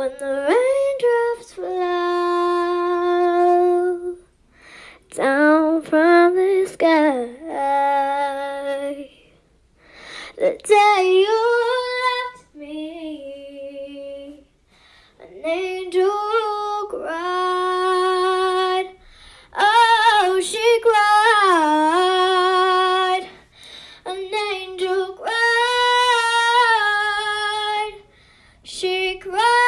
when the raindrops flow down from the sky. The day you left me, an angel cried. Oh, she cried. An angel cried. She cried.